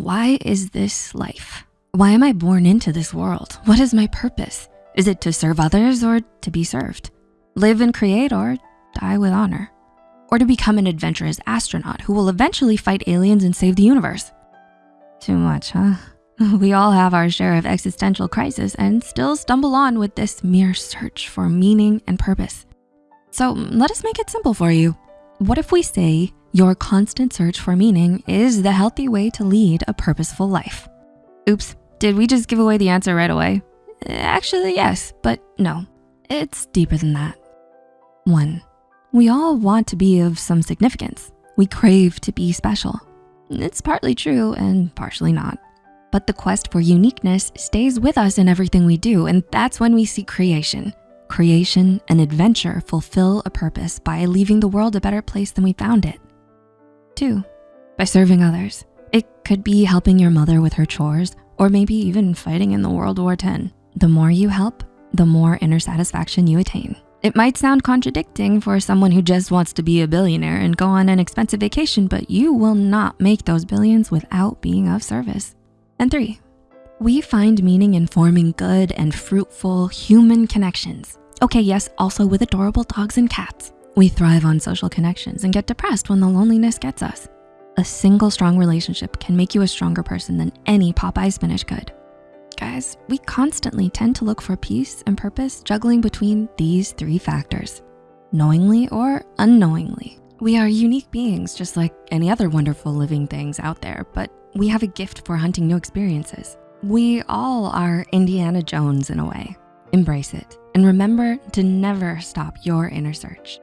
Why is this life? Why am I born into this world? What is my purpose? Is it to serve others or to be served? Live and create or die with honor? Or to become an adventurous astronaut who will eventually fight aliens and save the universe? Too much, huh? We all have our share of existential crisis and still stumble on with this mere search for meaning and purpose. So let us make it simple for you. What if we say your constant search for meaning is the healthy way to lead a purposeful life? Oops, did we just give away the answer right away? Eh, actually, yes, but no, it's deeper than that. One, we all want to be of some significance. We crave to be special. It's partly true and partially not. But the quest for uniqueness stays with us in everything we do, and that's when we see creation. Creation and adventure fulfill a purpose by leaving the world a better place than we found it. Two, by serving others. It could be helping your mother with her chores, or maybe even fighting in the World War X. The more you help, the more inner satisfaction you attain. It might sound contradicting for someone who just wants to be a billionaire and go on an expensive vacation, but you will not make those billions without being of service. And three, we find meaning in forming good and fruitful human connections. Okay, yes, also with adorable dogs and cats. We thrive on social connections and get depressed when the loneliness gets us. A single strong relationship can make you a stronger person than any Popeye spinach could. Guys, we constantly tend to look for peace and purpose juggling between these three factors, knowingly or unknowingly. We are unique beings just like any other wonderful living things out there, but we have a gift for hunting new experiences. We all are Indiana Jones in a way. Embrace it and remember to never stop your inner search.